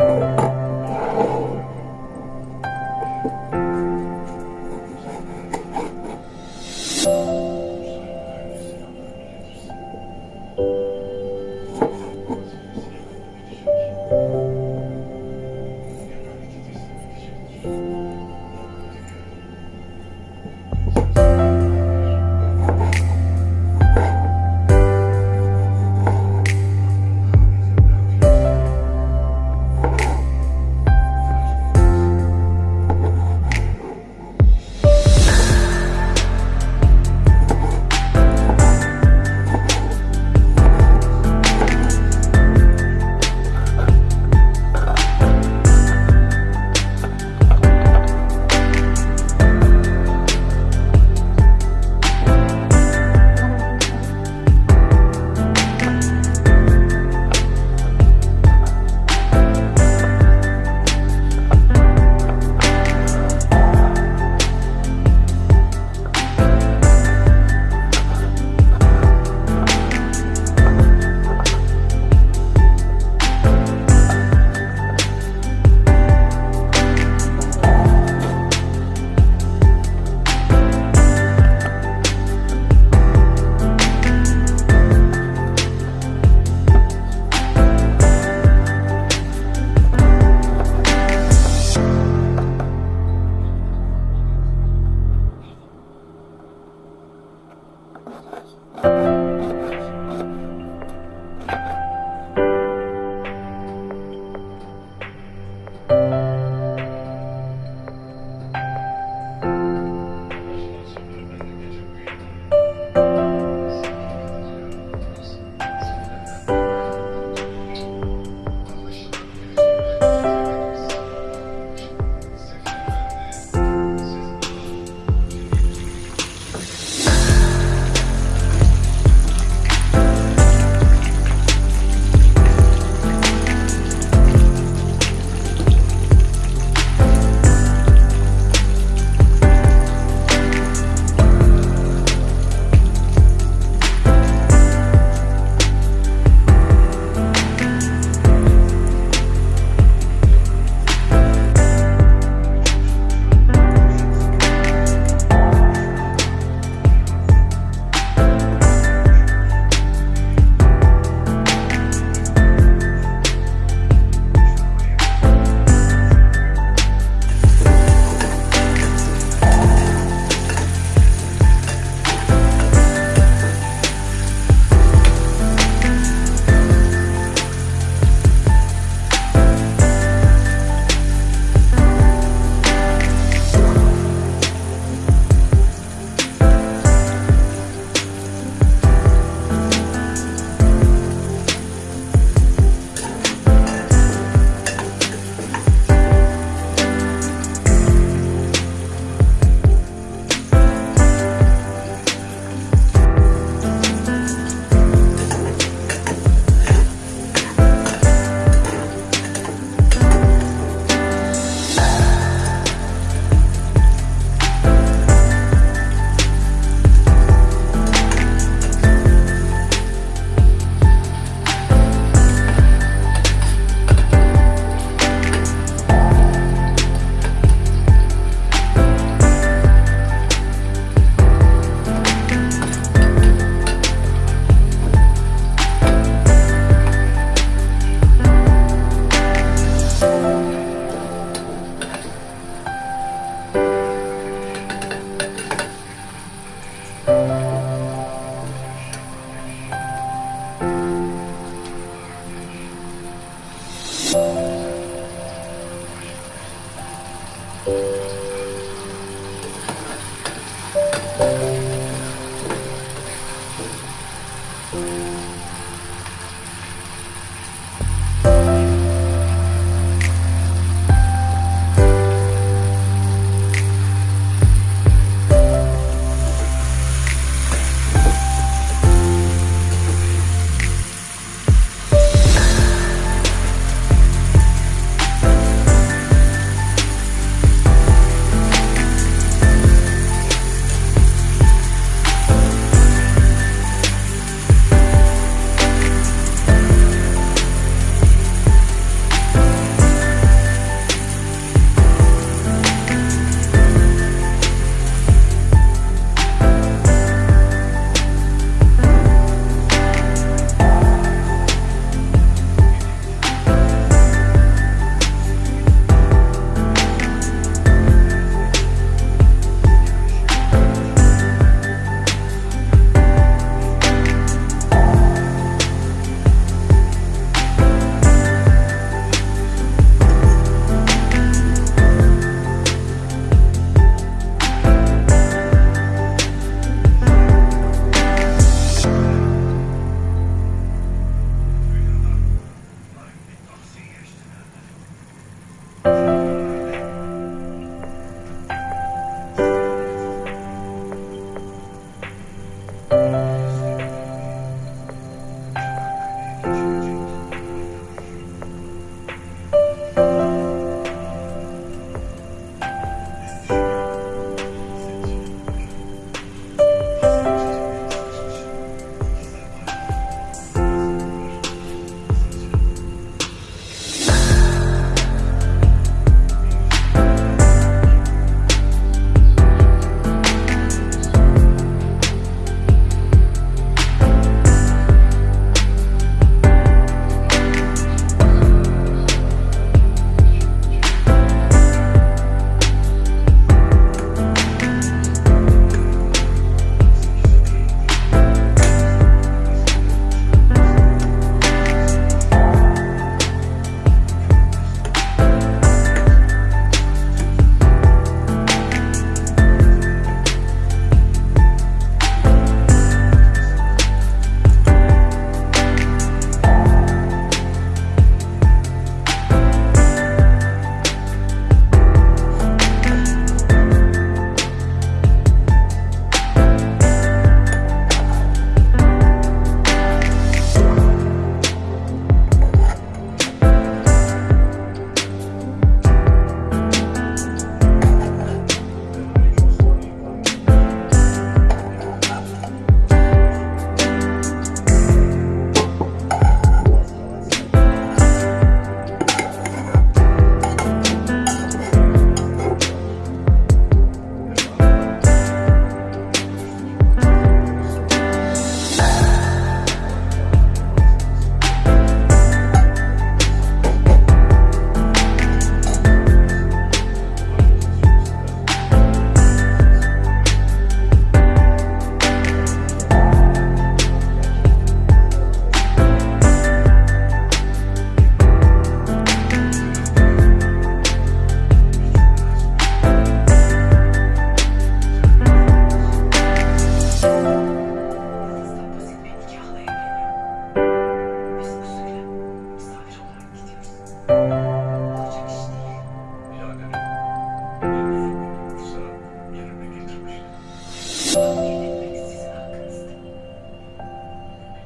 Oh.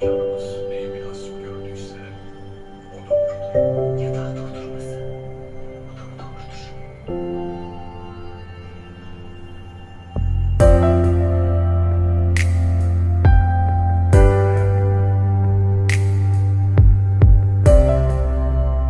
You.